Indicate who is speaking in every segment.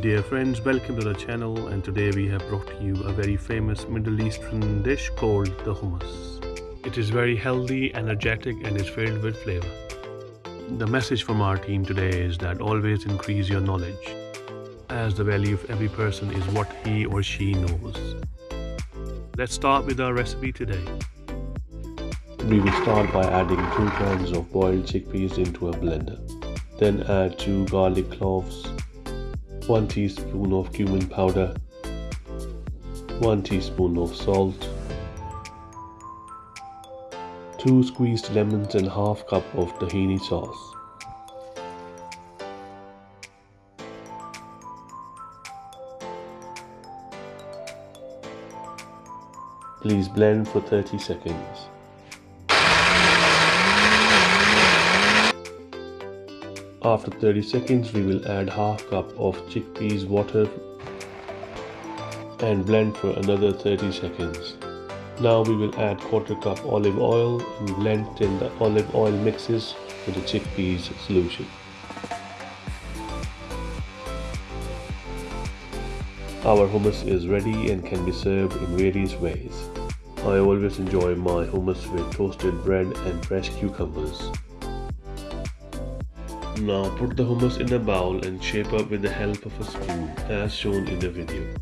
Speaker 1: Dear friends, welcome to the channel and today we have brought you a very famous Middle Eastern dish called the hummus. It is very healthy, energetic and is filled with flavor. The message from our team today is that always increase your knowledge as the value of every person is what he or she knows. Let's start with our recipe today.
Speaker 2: We will start by adding 2 cans of boiled chickpeas into a blender. Then add 2 garlic cloves, 1 teaspoon of cumin powder, 1 teaspoon of salt, 2 squeezed lemons and half cup of tahini sauce. Please blend for 30 seconds. After 30 seconds, we will add half cup of chickpeas water and blend for another 30 seconds. Now we will add quarter cup olive oil and blend till the olive oil mixes with the chickpeas solution. Our hummus is ready and can be served in various ways. I always enjoy my hummus with toasted bread and fresh cucumbers. Now put the hummus in a bowl and shape up with the help of a spoon as shown in the video.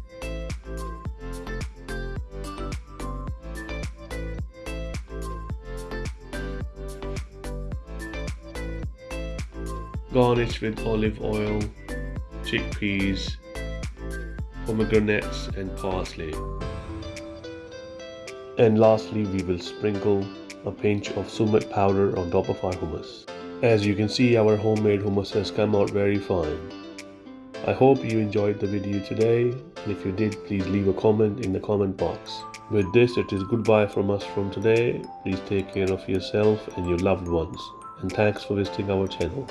Speaker 2: Garnish with olive oil, chickpeas, pomegranates and parsley. And lastly we will sprinkle a pinch of sumac powder on top of our hummus. As you can see our homemade hummus has come out very fine. I hope you enjoyed the video today and if you did please leave a comment in the comment box. With this it is goodbye from us from today. Please take care of yourself and your loved ones and thanks for visiting our channel.